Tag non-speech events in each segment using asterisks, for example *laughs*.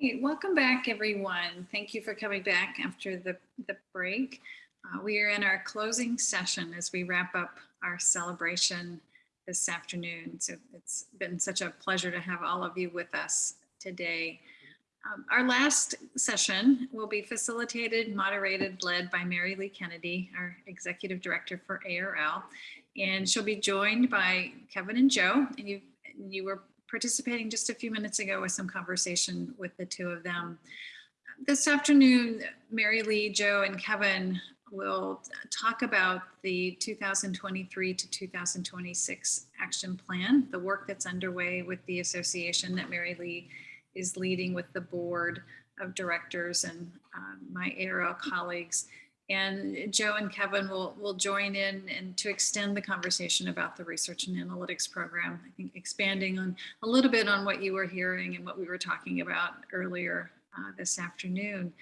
Hey, welcome back, everyone. Thank you for coming back after the, the break. Uh, we are in our closing session as we wrap up our celebration this afternoon. So it's been such a pleasure to have all of you with us today. Um, our last session will be facilitated, moderated, led by Mary Lee Kennedy, our Executive Director for ARL. And she'll be joined by Kevin and Joe. And you, you were participating just a few minutes ago with some conversation with the two of them. This afternoon, Mary Lee, Joe, and Kevin will talk about the 2023 to 2026 action plan, the work that's underway with the association that Mary Lee is leading with the board of directors and um, my ARL colleagues. And Joe and Kevin will, will join in and to extend the conversation about the research and analytics program. I think expanding on a little bit on what you were hearing and what we were talking about earlier uh, this afternoon.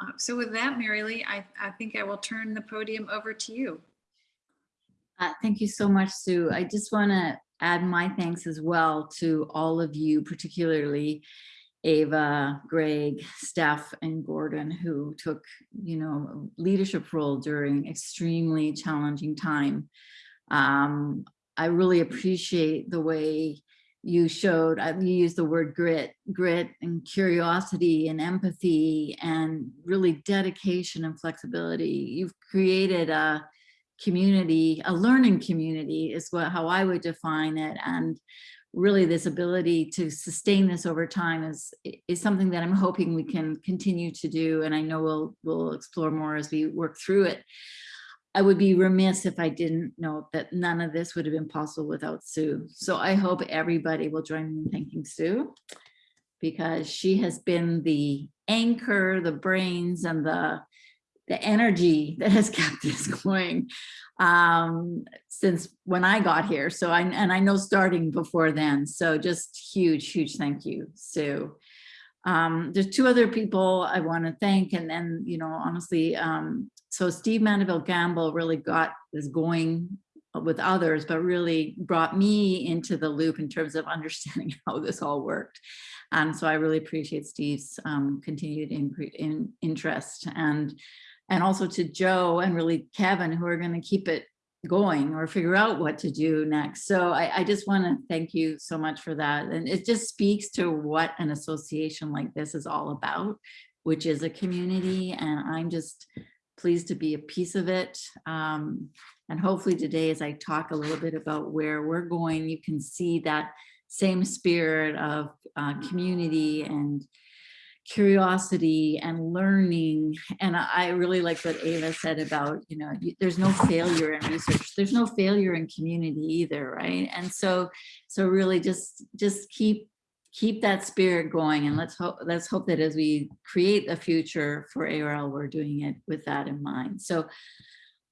Uh, so with that, Mary Lee, I, I think I will turn the podium over to you. Uh, thank you so much, Sue. I just want to add my thanks as well to all of you, particularly Ava, Greg, Steph, and Gordon, who took, you know, leadership role during extremely challenging time. Um, I really appreciate the way you showed, you used the word grit, grit and curiosity and empathy and really dedication and flexibility. You've created a community, a learning community is what how I would define it. And really this ability to sustain this over time is is something that I'm hoping we can continue to do. And I know we'll we'll explore more as we work through it. I would be remiss if I didn't note that none of this would have been possible without Sue. So I hope everybody will join me in thanking Sue because she has been the anchor, the brains and the the energy that has kept *laughs* this going um, since when I got here. So I, and I know starting before then. So just huge, huge thank you, Sue. Um, there's two other people I want to thank. And then, you know, honestly, um, so Steve Mandeville Gamble really got this going with others, but really brought me into the loop in terms of *laughs* understanding how this all worked. And so I really appreciate Steve's um, continued in, in interest and and also to Joe and really Kevin who are going to keep it going or figure out what to do next. So I, I just want to thank you so much for that. And it just speaks to what an association like this is all about, which is a community. And I'm just pleased to be a piece of it. Um, and hopefully today, as I talk a little bit about where we're going, you can see that same spirit of uh, community and curiosity and learning. And I really like what Ava said about, you know, there's no failure in research. There's no failure in community either, right? And so, so really just, just keep, keep that spirit going and let's hope, let's hope that as we create a future for ARL, we're doing it with that in mind. So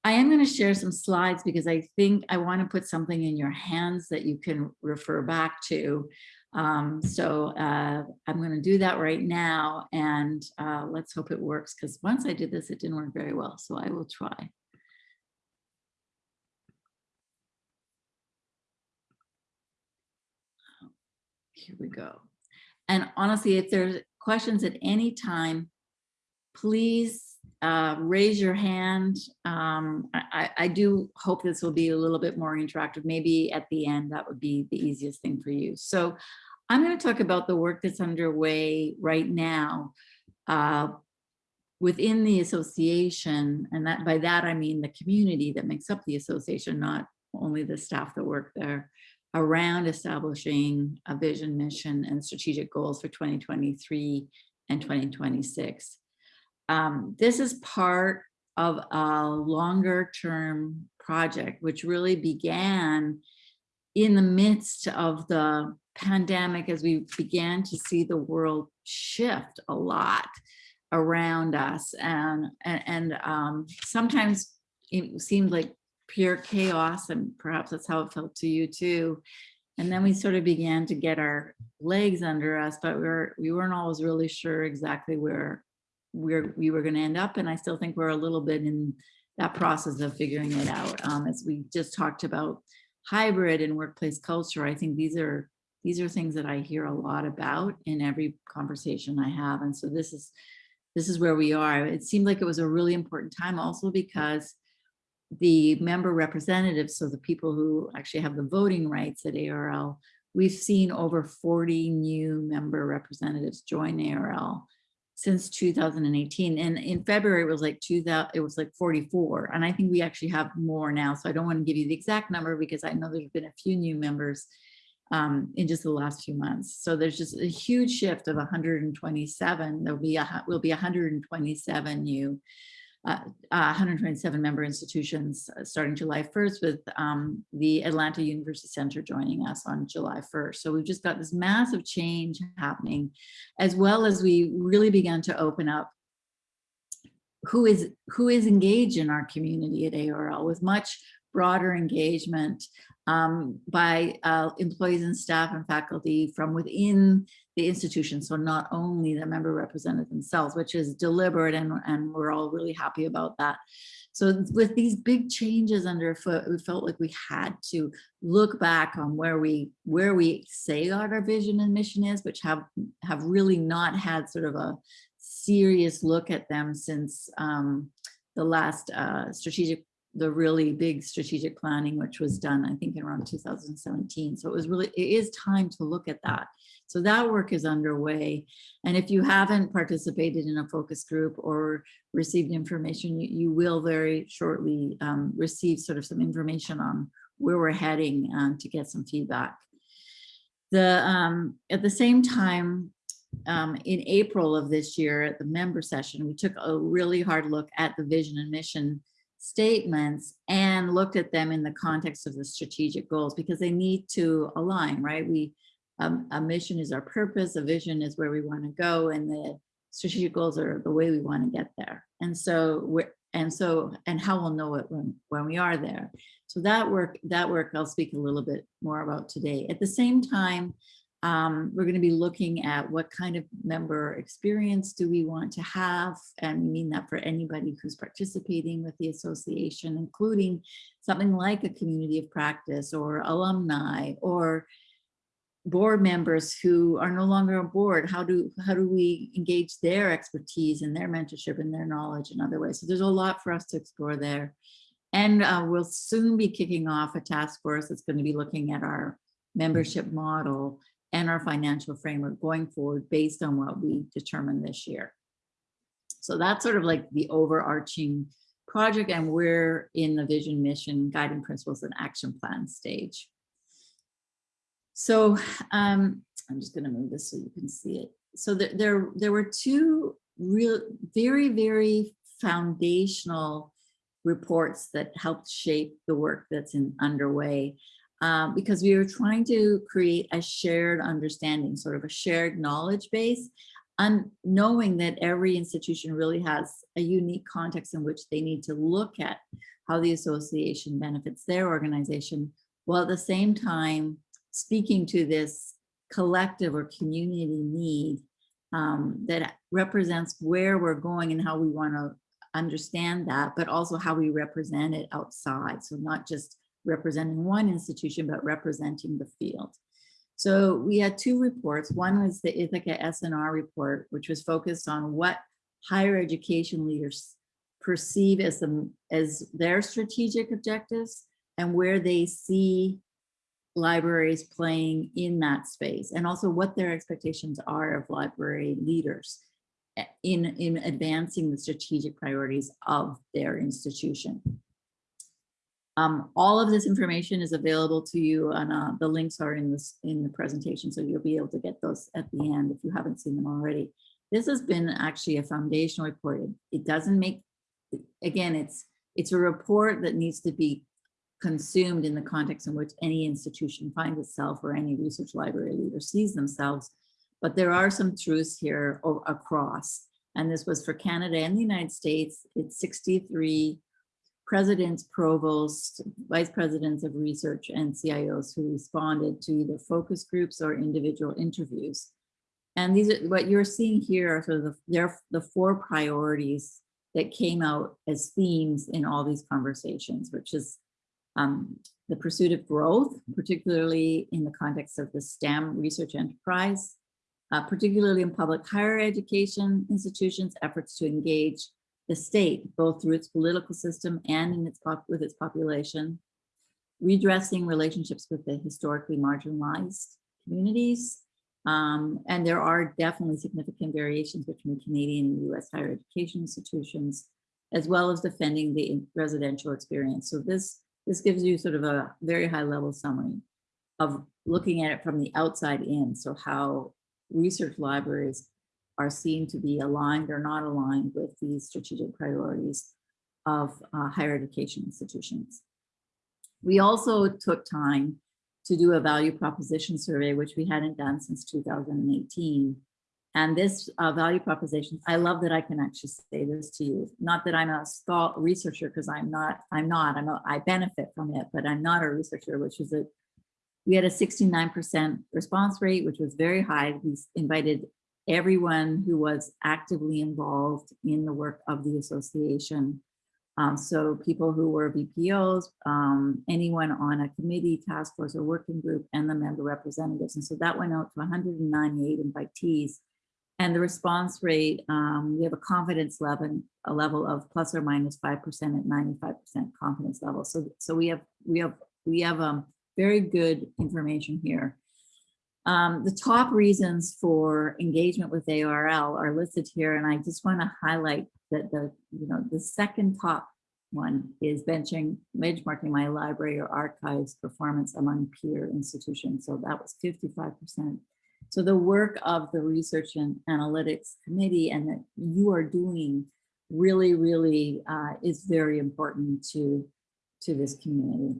I am going to share some slides because I think I want to put something in your hands that you can refer back to. Um, so uh, I'm going to do that right now and uh, let's hope it works because once I did this, it didn't work very well. So I will try. Here we go. And honestly, if there's questions at any time, please uh, raise your hand. Um, I, I, do hope this will be a little bit more interactive. Maybe at the end, that would be the easiest thing for you. So I'm going to talk about the work that's underway right now uh, within the association. And that by that, I mean the community that makes up the association, not only the staff that work there around establishing a vision, mission, and strategic goals for 2023 and 2026. Um, this is part of a longer term project, which really began in the midst of the pandemic as we began to see the world shift a lot around us. And and, and um, sometimes it seemed like pure chaos and perhaps that's how it felt to you too. And then we sort of began to get our legs under us but we were we weren't always really sure exactly where where we were going to end up. And I still think we're a little bit in that process of figuring it out. Um, as we just talked about hybrid and workplace culture, I think these are these are things that I hear a lot about in every conversation I have. And so this is, this is where we are. It seemed like it was a really important time also because the member representatives, so the people who actually have the voting rights at ARL, we've seen over 40 new member representatives join ARL since 2018. And in February, it was like 2000, it was like 44. And I think we actually have more now. So I don't want to give you the exact number because I know there's been a few new members um, in just the last few months. So there's just a huge shift of 127. There'll be a, will be 127 new uh, uh, 127 member institutions uh, starting July 1st with um, the Atlanta University Center joining us on July 1st. So we've just got this massive change happening, as well as we really began to open up who is who is engaged in our community at ARL with much broader engagement um, by uh, employees and staff and faculty from within the institution. So not only the member represented themselves, which is deliberate and, and we're all really happy about that. So with these big changes underfoot, we felt like we had to look back on where we where we say what our vision and mission is, which have have really not had sort of a serious look at them since um, the last uh, strategic the really big strategic planning, which was done, I think, in around 2017. So it was really, it is time to look at that. So that work is underway. And if you haven't participated in a focus group or received information, you, you will very shortly um, receive sort of some information on where we're heading um, to get some feedback. The um, At the same time, um, in April of this year at the member session, we took a really hard look at the vision and mission statements and looked at them in the context of the strategic goals because they need to align, right? We um, a mission is our purpose, a vision is where we want to go, and the strategic goals are the way we want to get there. And so we're and so and how we'll know it when when we are there. So that work that work I'll speak a little bit more about today. At the same time, um, we're going to be looking at what kind of member experience do we want to have, and we mean that for anybody who's participating with the association, including something like a community of practice or alumni or board members who are no longer on board. How do how do we engage their expertise and their mentorship and their knowledge in other ways? So there's a lot for us to explore there. And uh, we'll soon be kicking off a task force that's going to be looking at our membership model and our financial framework going forward based on what we determined this year. So that's sort of like the overarching project and we're in the vision, mission, guiding principles and action plan stage. So um, I'm just going to move this so you can see it. So there, there, there were two real, very, very foundational reports that helped shape the work that's in underway um, because we were trying to create a shared understanding, sort of a shared knowledge base, and knowing that every institution really has a unique context in which they need to look at how the association benefits their organization, while at the same time speaking to this collective or community need um, that represents where we're going and how we want to understand that, but also how we represent it outside. So not just representing one institution, but representing the field. So we had two reports. One was the Ithaka S+R report, which was focused on what higher education leaders perceive as, the, as their strategic objectives and where they see libraries playing in that space and also what their expectations are of library leaders eh, in, in advancing the strategic priorities of their institution. Um, all of this information is available to you and uh, the links are in this in the presentation. So you'll be able to get those at the end if you haven't seen them already. This has been actually a foundational report. It, it doesn't make, again, it's it's a report that needs to be consumed in the context in which any institution finds itself or any research library leader sees themselves. But there are some truths here across. And this was for Canada and the United States. It's 63 presidents, provosts, vice presidents of research, and CIOs who responded to either focus groups or individual interviews. And these are what you're seeing here are sort of the, the four priorities that came out as themes in all these conversations, which is um, the pursuit of growth, particularly in the context of the STEM research enterprise, uh, particularly in public higher education institutions, efforts to engage the state, both through its political system and in its with its population, redressing relationships with the historically marginalized communities. Um, and there are definitely significant variations between Canadian and US higher education institutions, as well as defending the residential experience. So this, this gives you sort of a very high level summary of looking at it from the outside in. So how research libraries are seen to be aligned or not aligned with these strategic priorities of uh, higher education institutions. We also took time to do a value proposition survey, which we hadn't done since 2018. And this uh, value proposition, I love that I can actually say this to you. Not that I'm a thought researcher, because I'm not, I'm not, I'm a, I benefit from it, but I'm not a researcher, which is that we had a 69% response rate, which was very high. We invited everyone who was actively involved in the work of the association. Um, so people who were VPOs, um, anyone on a committee, task force, or working group, and the member representatives. And so that went out to 198 invitees. And the response rate, um, we have a confidence level, a level of plus or minus 5% at 95% confidence level. So, so we have, we have, we have um, very good information here. Um, the top reasons for engagement with ARL are listed here, and I just want to highlight that the, you know, the second top one is benching, benchmarking my library or archives performance among peer institutions. So that was 55%. So the work of the Research and Analytics Committee and that you are doing really, really uh, is very important to, to this community.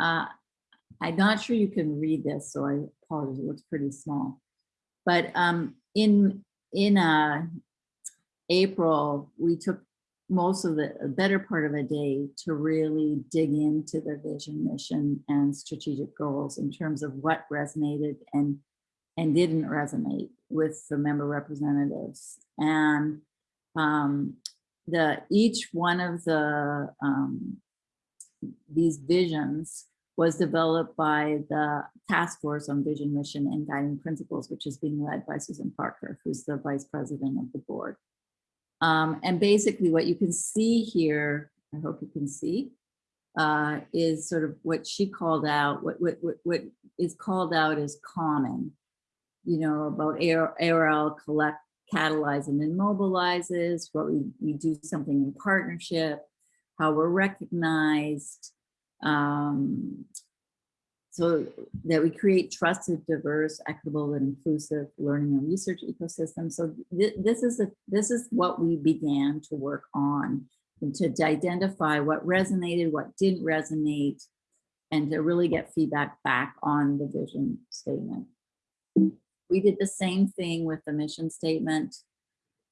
Uh, I'm not sure you can read this, so I apologize, it looks pretty small. But um, in, in uh, April, we took most of the better part of a day to really dig into the vision, mission, and strategic goals in terms of what resonated and and didn't resonate with the member representatives. And um, the each one of the um, these visions was developed by the task force on vision, mission, and guiding principles, which is being led by Susan Parker, who's the vice president of the board. Um, and basically what you can see here, I hope you can see, uh, is sort of what she called out, what, what, what, what is called out as common, you know, about ARL collect, catalyze and mobilizes, what we, we do something in partnership, how we're recognized, um, so that we create trusted, diverse, equitable, and inclusive learning and research ecosystem. So th this is a, this is what we began to work on and to, identify what resonated, what didn't resonate, and to really get feedback back on the vision statement. We did the same thing with the mission statement.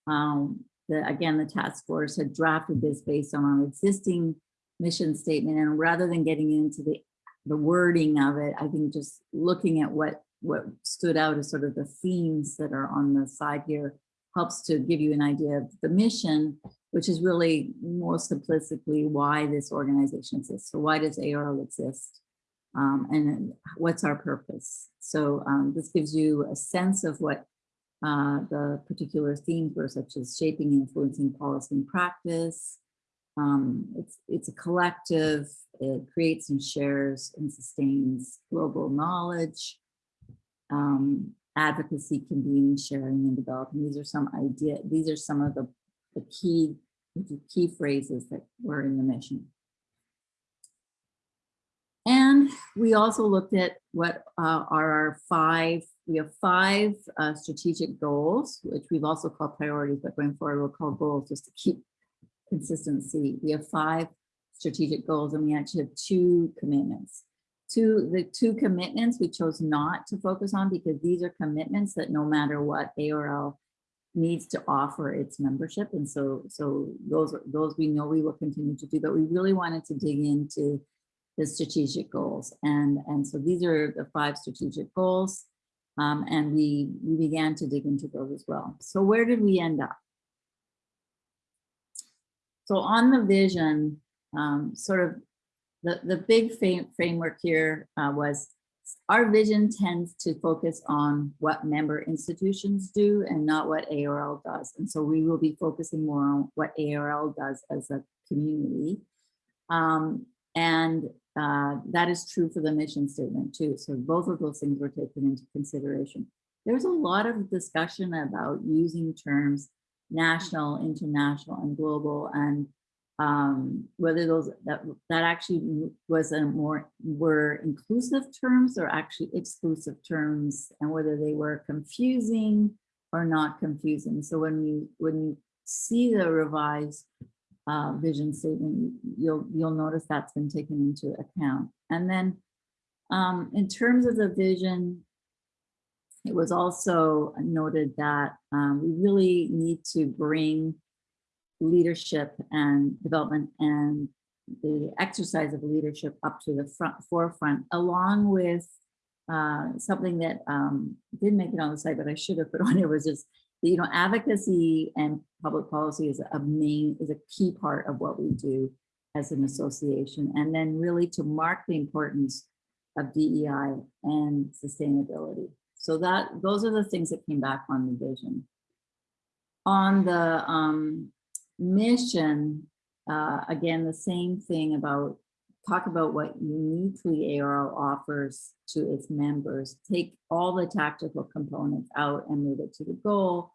Um, the, again, the task force had drafted this based on our existing mission statement. And rather than getting into the, the wording of it, I think just looking at what, what stood out as sort of the themes that are on the side here helps to give you an idea of the mission, which is really more simplistically why this organization exists. So why does ARL exist? Um, and what's our purpose? So um, this gives you a sense of what uh, the particular themes were, such as shaping influencing policy and practice, um, it's, it's a collective, it creates and shares and sustains global knowledge, um, advocacy, convening, sharing, and developing. These are some idea, these are some of the, the key, the key phrases that were in the mission. We also looked at what uh, are our five, we have five uh, strategic goals, which we've also called priorities, but going forward we'll call goals just to keep consistency. We have five strategic goals and we actually have two commitments. Two, the two commitments we chose not to focus on because these are commitments that no matter what ARL needs to offer its membership. And so, so those, those we know we will continue to do, but we really wanted to dig into the strategic goals. And, and so these are the five strategic goals. Um, and we, we began to dig into those as well. So where did we end up? So on the vision, um, sort of the, the big framework here uh, was our vision tends to focus on what member institutions do and not what ARL does. And so we will be focusing more on what ARL does as a community. Um, and uh, that is true for the mission statement too. So both of those things were taken into consideration. There's a lot of discussion about using terms national, international, and global, and um, whether those that that actually was a more were inclusive terms or actually exclusive terms, and whether they were confusing or not confusing. So when you when you see the revised uh, vision statement, you'll you'll notice that's been taken into account. And then um, in terms of the vision, it was also noted that um, we really need to bring leadership and development and the exercise of leadership up to the front forefront, along with uh, something that um, didn't make it on the site, but I should have put *laughs* on it was just you know advocacy and public policy is a main is a key part of what we do as an association, and then really to mark the importance of DEI and sustainability. So that those are the things that came back on the vision. On the um, mission, uh, again, the same thing about talk about what uniquely ARL offers to its members, take all the tactical components out and move it to the goal,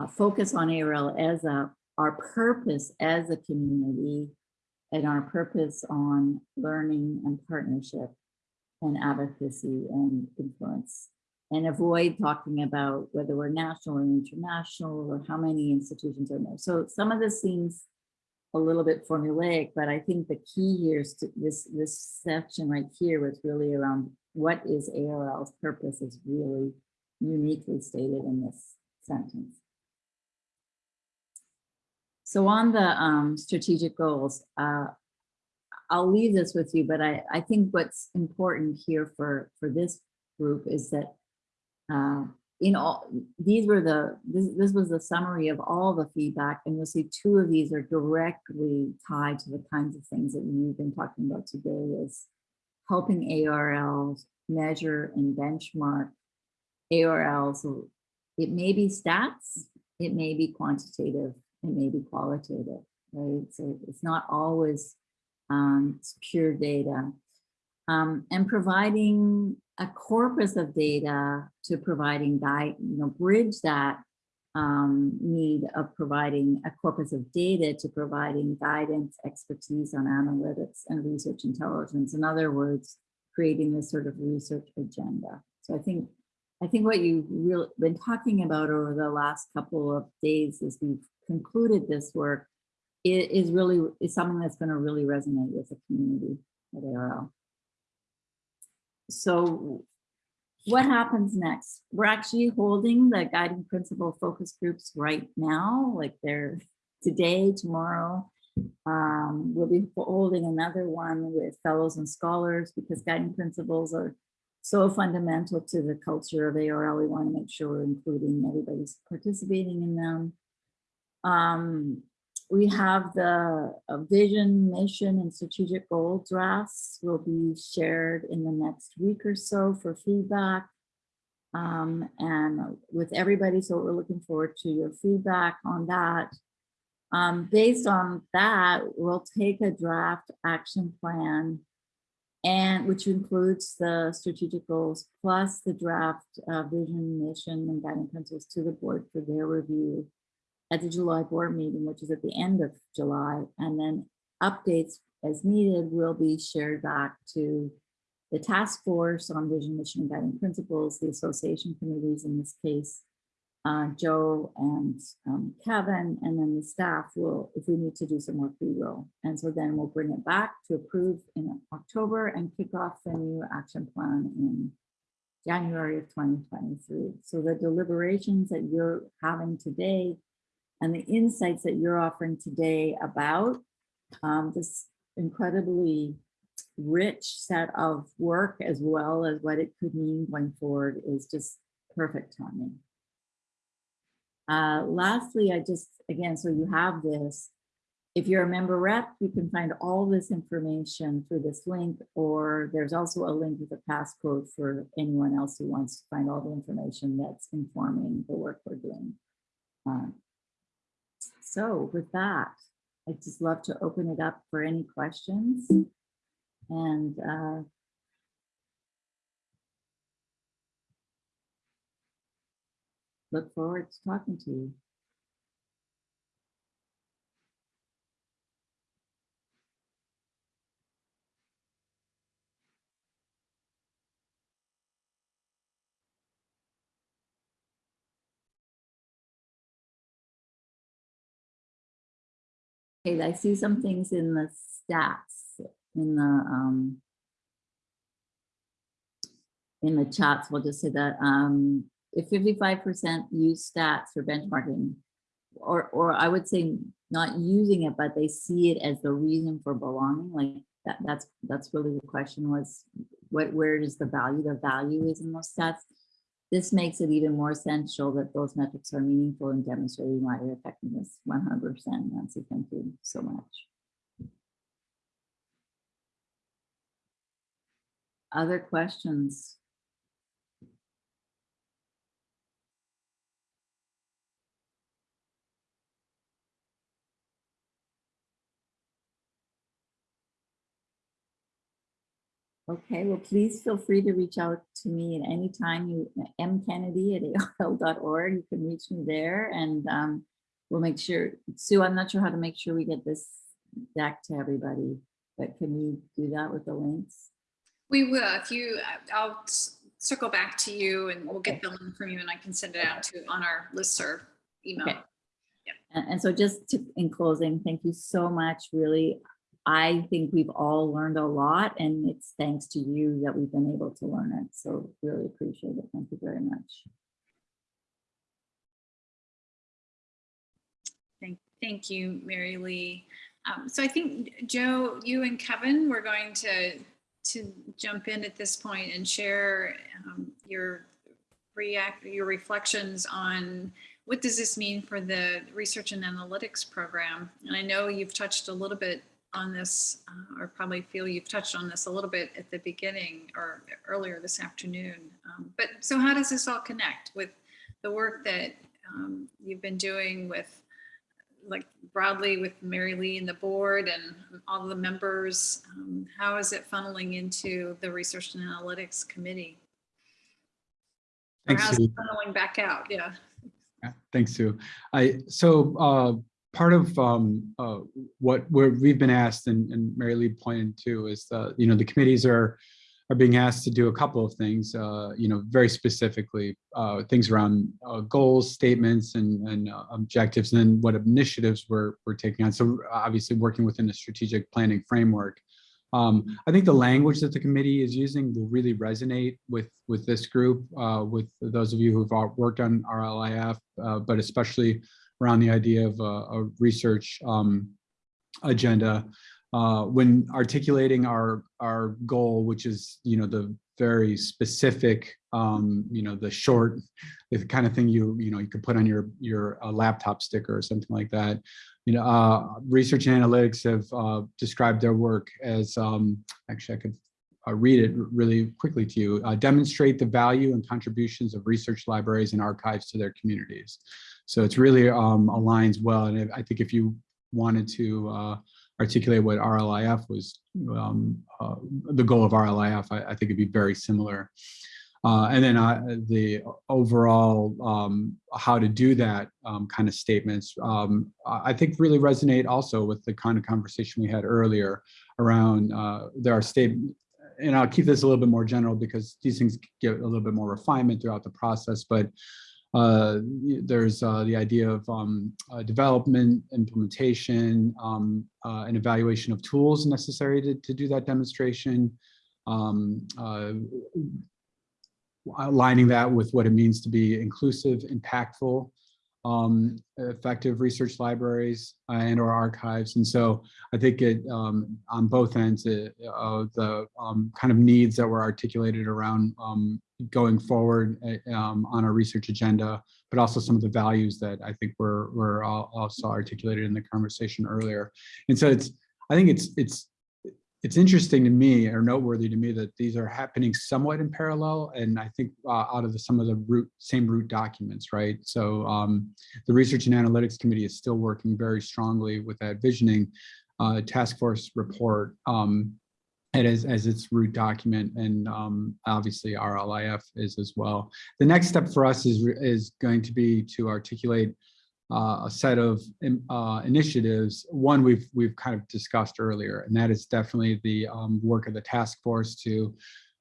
uh, focus on ARL as a, our purpose as a community and our purpose on learning and partnership and advocacy and influence. And avoid talking about whether we're national or international or how many institutions are there. So some of this seems a little bit formulaic, but I think the key here is to this, this section right here was really around what is ARL's purpose is really uniquely stated in this sentence. So on the um, strategic goals, uh, I'll leave this with you, but I, I think what's important here for, for this group is that uh, in all, these were the, this, this was the summary of all the feedback, and you'll see two of these are directly tied to the kinds of things that you've been talking about today is helping ARLs measure and benchmark ARLs. So it may be stats, it may be quantitative, it may be qualitative, right? So it's not always um, pure data. Um, and providing a corpus of data to providing guide, you know, bridge that um, need of providing a corpus of data to providing guidance, expertise on analytics and research intelligence. In other words, creating this sort of research agenda. So I think I think what you've really been talking about over the last couple of days as we've concluded this work is really is something that's going to really resonate with the community at ARL. So what happens next? We're actually holding the guiding principle focus groups right now, like they're today, tomorrow. Um, we'll be holding another one with fellows and scholars because guiding principles are so fundamental to the culture of ARL. We want to make sure we're including everybody's participating in them. Um, we have the vision, mission, and strategic goal drafts will be shared in the next week or so for feedback. Um, and with everybody, so we're looking forward to your feedback on that. Um, based on that, we'll take a draft action plan and which includes the strategic goals plus the draft uh, vision, mission, and guiding principles to the board for their review at the July board meeting, which is at the end of July, and then updates as needed will be shared back to the task force on vision, mission, and guiding principles, the association committees in this case, uh, Joe and um, Kevin, and then the staff will, if we need to do some work, we will. And so then we'll bring it back to approve in October and kick off the new action plan in January of 2023. So the deliberations that you're having today and the insights that you're offering today about um, this incredibly rich set of work as well as what it could mean going forward is just perfect timing. Uh, lastly, I just, again, so you have this, if you're a member rep, you can find all this information through this link, or there's also a link with a passcode for anyone else who wants to find all the information that's informing the work we're doing. Um, So with that, I'd just love to open it up for any questions. And uh, look forward to talking to you. Okay, I see some things in the stats, in the, um, in the chats, we'll just say that, um, if fifty-five percent use stats for benchmarking, or, or I would say not using it, but they see it as the reason for belonging, like that, that's, that's really the question was, what, where is the value? The value is in those stats. This makes it even more essential that those metrics are meaningful in demonstrating wider effectiveness, one hundred percent. Nancy, thank you so much. Other questions? Okay, well, please feel free to reach out to me at any time. You, M Kennedy at ARL.org. You can reach me there and um, we'll make sure, Sue, I'm not sure how to make sure we get this back to everybody, but can we do that with the links? We will, if you, I'll circle back to you and we'll get the link from you and I can send it out to, on our listserv email. Okay. And, and so just to, in closing, thank you so much, really. I think we've all learned a lot and it's thanks to you that we've been able to learn it. So really appreciate it. Thank you very much. Thank, thank you, Mary Lee. Um, so I think, Joe, you and Kevin, we're going to, to jump in at this point and share um, your react, your reflections on what does this mean for the research and analytics program? And I know you've touched a little bit on this, uh, or probably feel you've touched on this a little bit at the beginning or earlier this afternoon. Um, but so how does this all connect with the work that um, you've been doing with like broadly with Mary Lee and the board and all the members? Um, how is it funneling into the research and analytics committee? Or Thanks, how's Sue. it funneling back out? Yeah. Yeah, Thanks, Sue. I, so uh, part of um, uh, what we've been asked and, and Mary Lee pointed to is, uh, you know, the committees are are being asked to do a couple of things, uh, you know, very specifically, uh, things around uh, goals, statements, and, and uh, objectives, and then what initiatives we're, we're taking on. So obviously working within a strategic planning framework. Um, I think the language that the committee is using will really resonate with, with this group, with those of you who've worked on RLIF, but especially around the idea of a, a research um, agenda. Uh, when articulating our, our goal, which is, you know, the very specific, um, you know, the short, the kind of thing you, you know, you could put on your, your uh, laptop sticker or something like that. You know, uh, research and analytics have uh, described their work as, um, actually I could uh, read it really quickly to you, uh, demonstrate the value and contributions of research libraries and archives to their communities. So it's really um, aligns well. And I think if you wanted to uh, articulate what RLIF was, um, uh, the goal of RLIF, I, I think it'd be very similar. Uh, and then uh, the overall um, how to do that um, kind of statements, um, I think really resonate also with the kind of conversation we had earlier around uh, there are statements, and I'll keep this a little bit more general because these things get a little bit more refinement throughout the process, but uh, there's uh, the idea of um, uh, development, implementation, um, uh, and evaluation of tools necessary to, to do that demonstration, um, uh, aligning that with what it means to be inclusive, impactful, um, effective research libraries uh, and or archives. And so I think it um, on both ends uh, of the um, kind of needs that were articulated around um, going forward uh, um, on our research agenda, but also some of the values that I think were were al- also articulated in the conversation earlier. And so it's I think it's it's it's interesting to me or noteworthy to me that these are happening somewhat in parallel and I think uh, out of the, some of the root same root documents, right? So um, the Research and Analytics Committee is still working very strongly with that visioning uh, task force report um, and as, as its root document and um, obviously RLIF is as well. The next step for us is, is going to be to articulate uh, a set of uh, initiatives. One we've we've kind of discussed earlier, and that is definitely the um, work of the task force to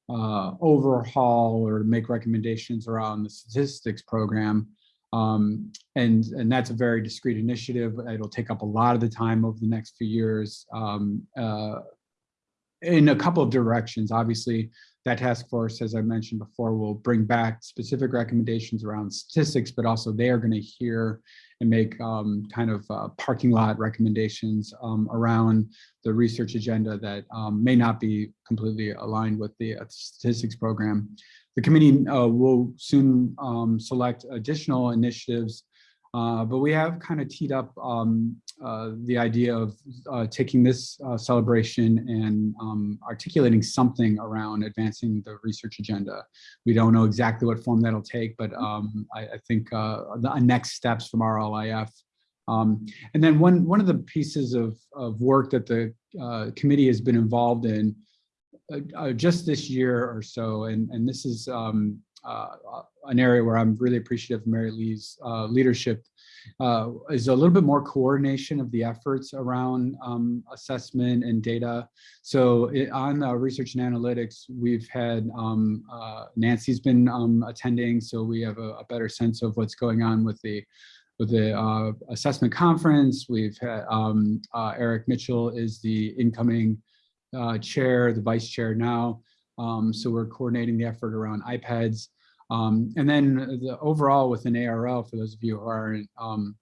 uh, overhaul or make recommendations around the statistics program. Um, and and that's a very discrete initiative. It'll take up a lot of the time over the next few years. Um, uh, in a couple of directions, obviously, that task force, as I mentioned before, will bring back specific recommendations around statistics, but also they are going to hear and make um, kind of uh, parking lot recommendations um, around the research agenda that um, may not be completely aligned with the uh, statistics program. The committee uh, will soon um, select additional initiatives, uh, but we have kind of teed up um, uh, the idea of uh, taking this uh, celebration and um, articulating something around advancing the research agenda. We don't know exactly what form that'll take, but um, I, I think uh, the next steps from RLIF. Um, and then one, one of the pieces of, of work that the uh, committee has been involved in uh, uh, just this year or so, and, and this is um, an area where I'm really appreciative of Mary Lee's uh, leadership uh, is a little bit more coordination of the efforts around um, assessment and data. So it, on uh, research and analytics, we've had um, uh, Nancy's been um, attending, so we have a, a, better sense of what's going on with the with the uh, assessment conference. We've had um, uh, Eric Mitchell is the incoming uh, chair, the vice chair now. Um, so we're coordinating the effort around IPEDS. Um, and then the overall within ARL, for those of you who are um,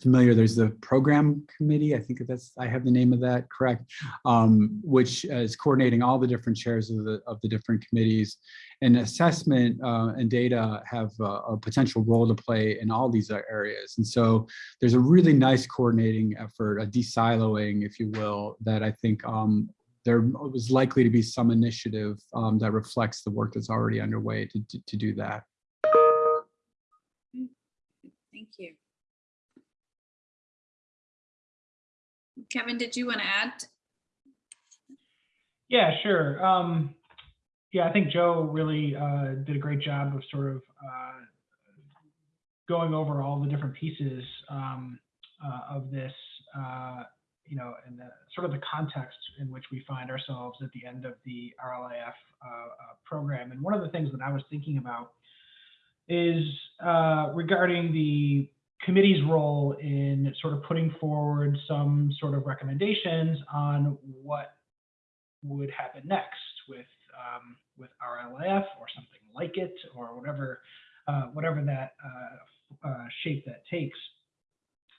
familiar, there's the program committee. I think that's, I have the name of that correct, um, which is coordinating all the different chairs of the, of the different committees. And assessment uh, and data have a, a, potential role to play in all these areas. And so there's a really nice coordinating effort, a de-siloing, if you will, that I think um, there was likely to be some initiative um, that reflects the work that's already underway to, to, to, do that. Thank you. Kevin, did you want to add? Yeah, sure. Um, yeah, I think Joe really uh, did a great job of sort of uh, going over all the different pieces um, uh, of this uh, you know, and the sort of the context in which we find ourselves at the end of the RLIF uh, uh, program. And one of the things that I was thinking about is uh, regarding the committee's role in sort of putting forward some sort of recommendations on what would happen next with um, with RLIF or something like it or whatever uh, whatever that uh, uh, shape that takes.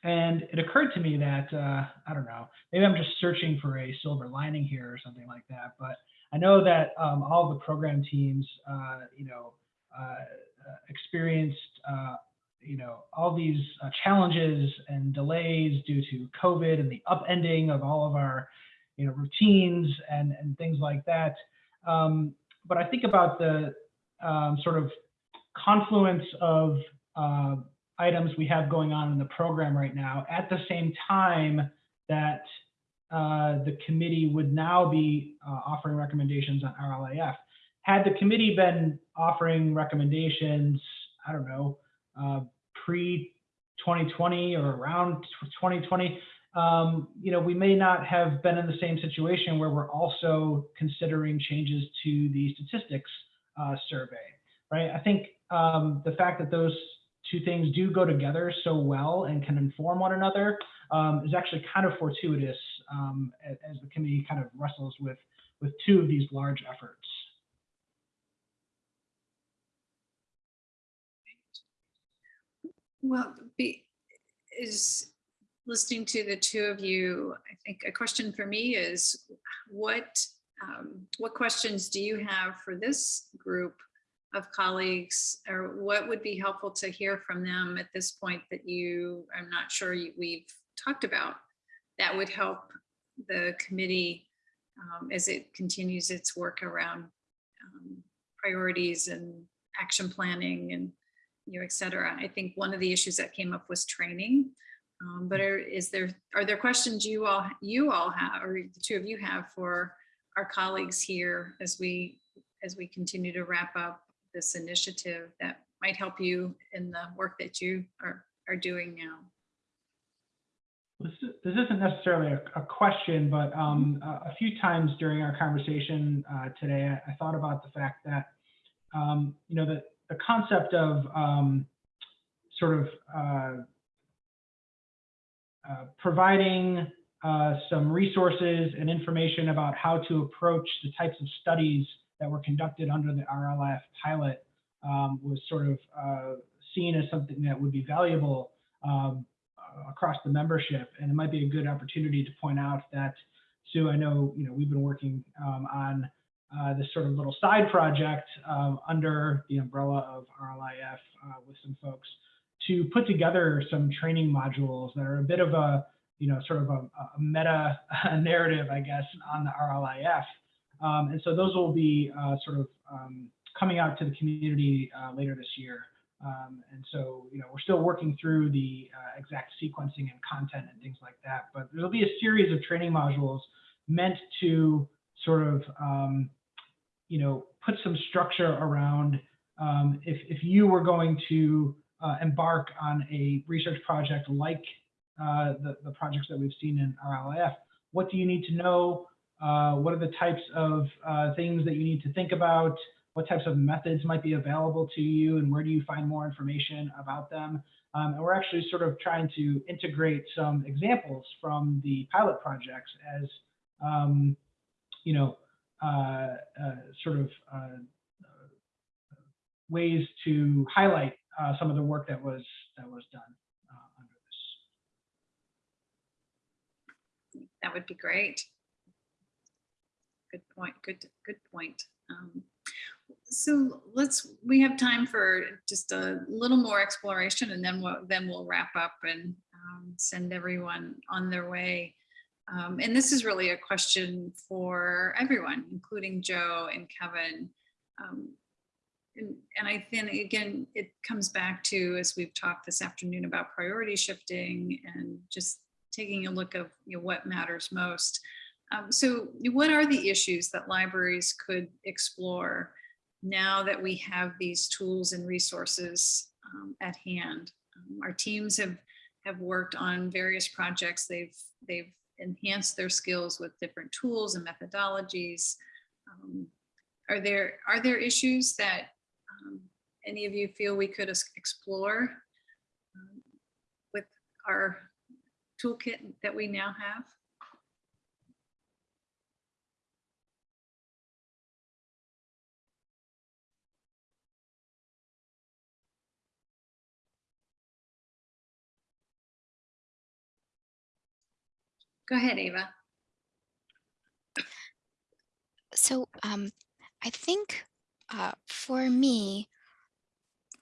And it occurred to me that, uh, I don't know, maybe I'm just searching for a silver lining here or something like that. But I know that um, all the program teams, uh, you know, uh, experienced, uh, you know, all these uh, challenges and delays due to COVID and the upending of all of our, you know, routines and, and things like that. Um, but I think about the um, sort of confluence of uh, items we have going on in the program right now at the same time that uh, the committee would now be uh, offering recommendations on RLIF. Had the committee been offering recommendations, I don't know, uh, pre 2020 or around 2020, um, you know, we may not have been in the same situation where we're also considering changes to the statistics uh, survey, right? I think um, the fact that those two things do go together so well and can inform one another um, is actually kind of fortuitous um, as, as the committee kind of wrestles with, with two of these large efforts. Well, be, is listening to the two of you, I think a question for me is what, um, what questions do you have for this group of colleagues? Or what would be helpful to hear from them at this point that you, I'm not sure you- we've talked about? That would help the committee um, as it continues its work around um, priorities and action planning and you know, et cetera. I think one of the issues that came up was training. Um, but are, is there, are there questions you all, you all have, or the two of you have for our colleagues here as we, as we continue to wrap up this initiative that might help you in the work that you are, are doing now? This is- this isn't necessarily a, question, but um, a, few times during our conversation uh, today, I, I thought about the fact that, um, you know, the, the concept of um, sort of uh, uh, providing uh, some resources and information about how to approach the types of studies that were conducted under the RLIF pilot um, was sort of uh, seen as something that would be valuable um, uh, across the membership. And it might be a good opportunity to point out that, Sue, I know, you know, we've been working um, on uh, this sort of little side project um, under the umbrella of RLIF uh, with some folks to put together some training modules that are a bit of a, you know, sort of a, a meta *laughs* narrative, I guess, on the RLIF. Um, and so those will be uh, sort of um, coming out to the community uh, later this year. Um, and so, you know, we're still working through the uh, exact sequencing and content and things like that. But there'll be a series of training modules meant to sort of, um, you know, put some structure around um, if, if you were going to uh, embark on a research project like uh, the, the projects that we've seen in RLIF, what do you need to know? Uh, what are the types of uh, things that you need to think about? what types of methods might be available to you and where do you find more information about them. Um, and we're actually sort of trying to integrate some examples from the pilot projects as, um, you know, uh, uh, sort of uh, ways to highlight some of the work that was that was done under this. That would be great. Good point. Good, good point. Um, so let's, we have time for just a little more exploration and then we'll, then we'll wrap up and um, send everyone on their way. Um, and this is really a question for everyone, including Joe and Kevin. Um, and, and I think, again, it comes back to, as we've talked this afternoon about priority shifting and just taking a look of you know, what matters most. Um, so what are the issues that libraries could explore now that we have these tools and resources um, at hand? Um, our teams have have worked on various projects. They've they've enhanced their skills with different tools and methodologies. Um, are there are there issues that um, any of you feel we could explore um, with our toolkit that we now have? Go ahead, Ava. So um, I think uh, for me,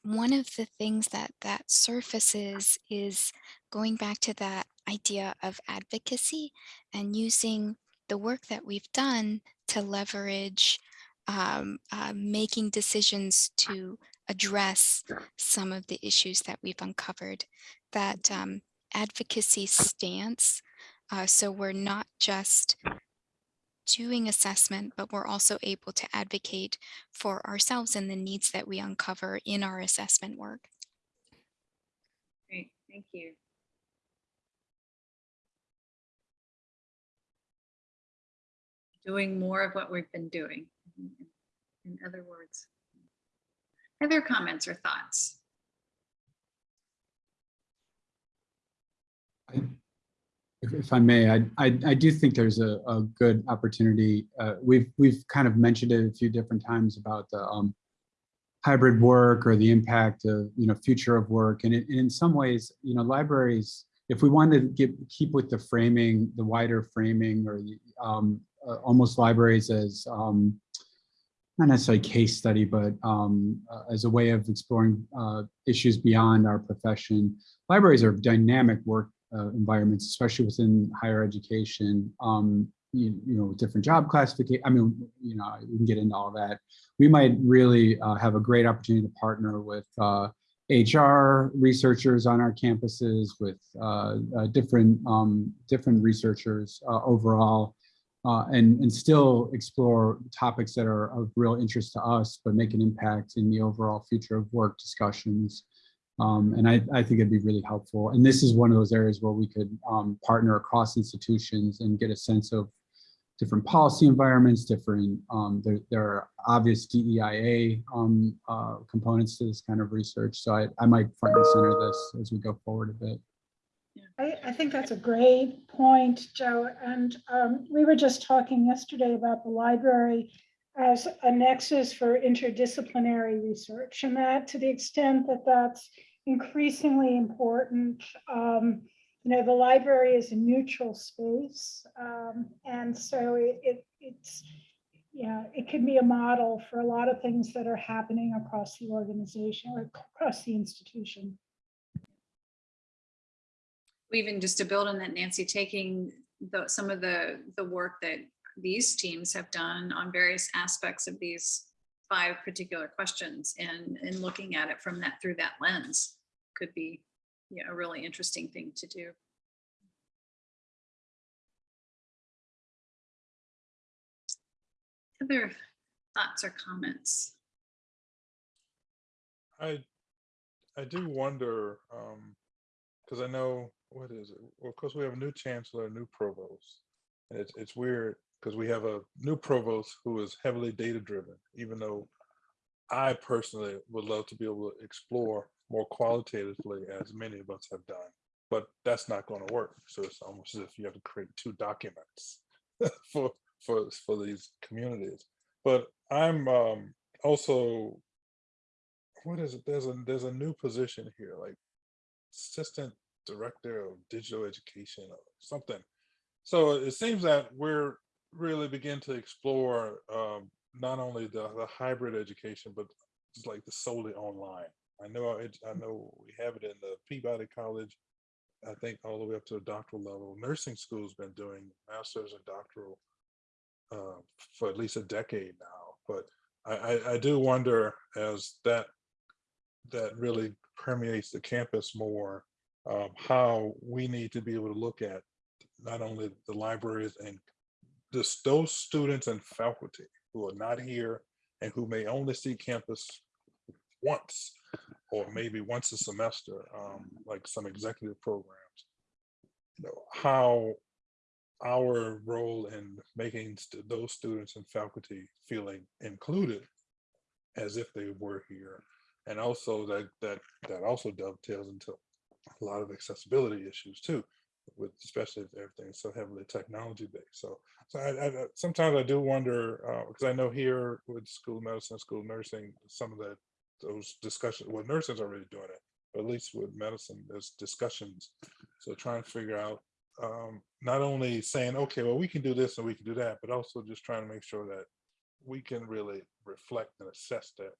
one of the things that that surfaces is going back to that idea of advocacy and using the work that we've done to leverage um, uh, making decisions to address some of the issues that we've uncovered. That um, advocacy stance uh, so we're not just doing assessment, but we're also able to advocate for ourselves and the needs that we uncover in our assessment work. Great, thank you. Doing more of what we've been doing, in other words. Other comments or thoughts? I- If, if I may, I, I, I do think there's a, a good opportunity. Uh, we've, we've kind of mentioned it a few different times about the, um, hybrid work or the impact of, you know, future of work. And in, in some ways, you know, libraries, if we wanted to get, keep with the framing, the wider framing or um, uh, almost libraries as, um, not necessarily case study, but um, uh, as a way of exploring uh, issues beyond our profession. Libraries are dynamic work uh, environments, especially within higher education. Um, you, you know, different job classification. I mean, you know, we can get into all that. We might really uh, have a great opportunity to partner with uh, HR researchers on our campuses, with uh, uh, different um, different researchers uh, overall, and and still explore topics that are of real interest to us, but make an impact in the overall future of work discussions. Um, and I, I think it'd be really helpful. And this is one of those areas where we could um, partner across institutions and get a sense of different policy environments, different, um, there, there are obvious DEIA um, uh, components to this kind of research. So I, I might front and center this as we go forward a bit. I, I think that's a great point, Joe. And um, we were just talking yesterday about the library as a nexus for interdisciplinary research and that to the extent that that's increasingly important. Um, you know, the library is a neutral space. um, and so it, it, it's, yeah, it can be a model for a lot of things that are happening across the organization or across the institution. even just to build on that, Nancy, taking the, some of the, the work that these teams have done on various aspects of these five particular questions and, and looking at it from that, through that lens could be, yeah, a really interesting thing to do. Other thoughts or comments? I I do wonder, um, because I know what is it? Well, of course, we have a new chancellor, new provost, and it's it's weird because we have a new provost who is heavily data driven. Even though I personally would love to be able to explore more qualitatively, as many of us have done, but that's not going to work. So it's almost as if you have to create two documents *laughs* for for for these communities. But I'm um, also what is it? There's a there's a new position here, like assistant director of digital education or something. So it seems that we're really begin to explore um, not only the, the hybrid education, but it's like the solely online. I know it, I know we have it in the Peabody College. I think all the way up to the doctoral level. Nursing school's been doing masters and doctoral uh, for at least a decade now. But I, I, I do wonder as that that really permeates the campus more, um, how we need to be able to look at not only the libraries and just those students and faculty who are not here and who may only see campus once or maybe once a semester, um, like some executive programs. You know, how our role in making st those students and faculty feeling included as if they were here and also that that that also dovetails into a lot of accessibility issues too with especially if everything's so heavily technology based so so I, I sometimes i do wonder because i know here with school medicine school nursing some of that those discussions well nursing's already doing it but at least with medicine there's discussions so trying to figure out um, not only saying okay well we can do this and we can do that but also just trying to make sure that we can really reflect and assess that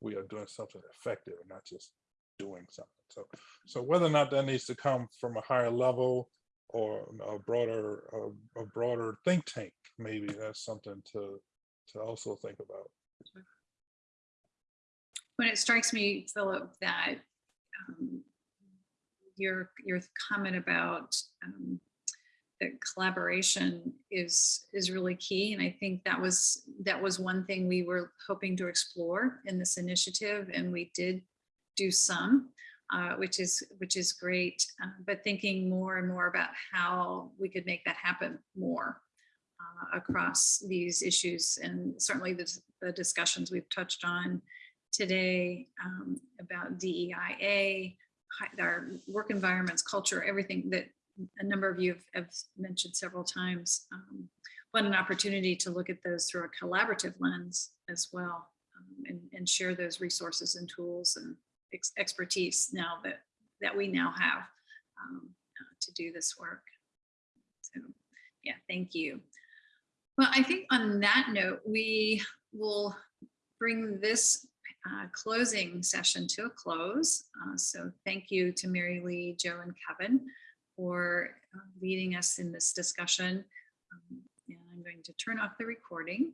we are doing something effective and not just doing something. So, so whether or not that needs to come from a higher level or a broader, a, a broader think tank, maybe that's something to to also think about. When it strikes me, Philip, that um, your your comment about um, the collaboration is is really key, and I think that was that was one thing we were hoping to explore in this initiative, and we did do some, uh, which is which is great. Uh, but thinking more and more about how we could make that happen more uh, across these issues, and certainly the, the discussions we've touched on today um, about DEIA, our work environments, culture, everything that a number of you have, have mentioned several times. Um, what an opportunity to look at those through a collaborative lens as well. Um, and, and share those resources and tools and ex- expertise now that, that we now have um, uh, to do this work. So, yeah, thank you. Well, I think on that note, we will bring this uh, closing session to a close. Uh, So thank you to Mary Lee, Joe, and Kevin for uh, leading us in this discussion. Um, And I'm going to turn off the recording.